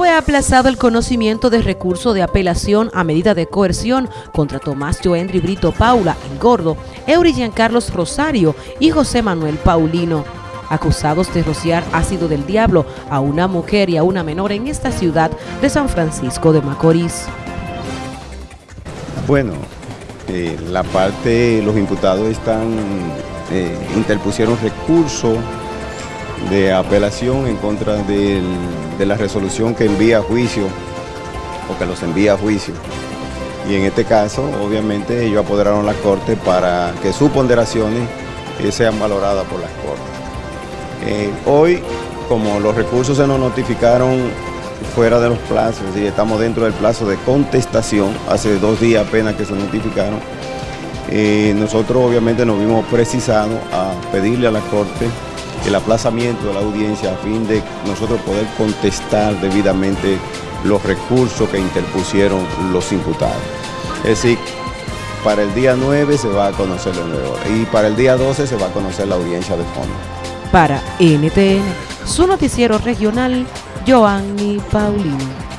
fue aplazado el conocimiento de recurso de apelación a medida de coerción contra Tomás Joendri Brito Paula en Gordo, Eury Carlos Rosario y José Manuel Paulino, acusados de rociar ácido del diablo a una mujer y a una menor en esta ciudad de San Francisco de Macorís. Bueno, eh, la parte, los imputados están, eh, interpusieron recurso de apelación en contra de la resolución que envía a juicio o que los envía a juicio. Y en este caso, obviamente, ellos apoderaron la Corte para que sus ponderaciones eh, sean valoradas por las Cortes. Eh, hoy, como los recursos se nos notificaron fuera de los plazos, es decir, estamos dentro del plazo de contestación, hace dos días apenas que se notificaron, eh, nosotros obviamente nos vimos precisados a pedirle a la Corte el aplazamiento de la audiencia a fin de nosotros poder contestar debidamente los recursos que interpusieron los imputados. Es decir, para el día 9 se va a conocer el nuevo y para el día 12 se va a conocer la audiencia de fondo. Para NTN, su noticiero regional, Joanny Paulino.